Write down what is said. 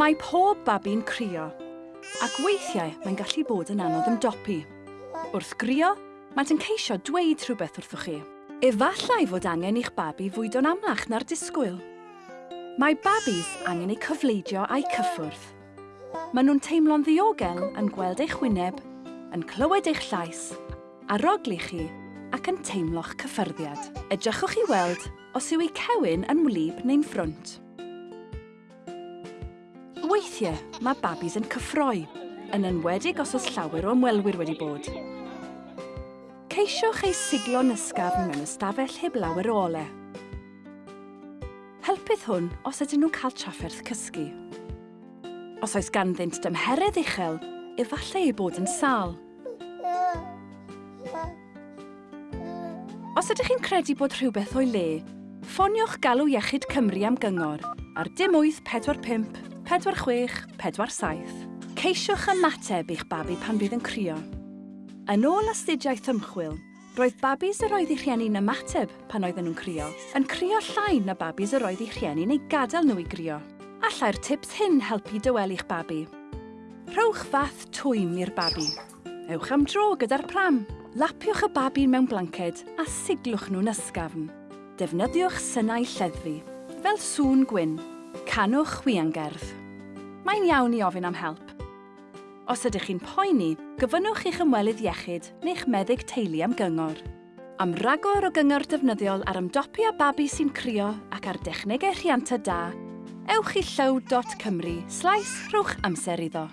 Mae pob babi'n crio, ac weithiau mae'n gallu bod yn anodd ymdopi. Wrth grio, mae'n ceisio dweud rhywbeth wrthoch chi. Efallai fod angen i'ch babi fwydo'n amlach na'r disgwyl. Mae babis angen eu cyfleidio a'u cyffwrdd. Maen nhw'n teimlo'n ddiogel yn gweld eich wyneb, yn clywed eich llais, aroglu chi ac yn teimlo'ch cyffyrddiad. Edrychwch chi weld os yw eu cewyn yn wlyb neu'n ffrwnt. Weithiau, mae babis yn cyffroi, yn enwedig os oes llawer o ymwelwyr wedi bod. Ceisiwch ei siglo nysgafn mewn ystafell heb lawer o ole. Helpydd hwn os ydyn nhw'n cael trafferth cysgu. Os oes ganddynt dymheredd uchel, efallai ei bod yn sal. Os ydych chi'n credu bod rhywbeth o'i le, ffoniwch galw Iechyd Cymru am gyngor ar dim 845 4647. Ceisiwch ymateb i'ch babi pan bydd yn crio. Yn ôl astudiaeth ymchwil, roedd babis yr oedd eu rhieni'n ymateb pan oedden nhw'n crio, yn crio llai na babis yr oedd eu rhieni'n ei gadael nhw i grio. Allai'r tips hyn helpu dywelu'ch babi. Rhowch fath twym i'r babi. Ewch am dro gyda'r pram. Lapiwch y babi mewn blanced a siglwch nhw'n ysgafn. Defnyddiwch synnau lleddfu, fel sŵn gwyn Canwch chwiangerdd. Mae'n iawn i ofyn am help. Os ydych chi'n poeni, gyfynnwch eich ymwelydd iechyd neu'ch meddyg teulu am gyngor. Am ragor o gyngor defnyddiol ar ymdopi a babi sy'n crio ac ar dechnegau rhianta da, ewch i llyw.cymru slais rhwch amser iddo.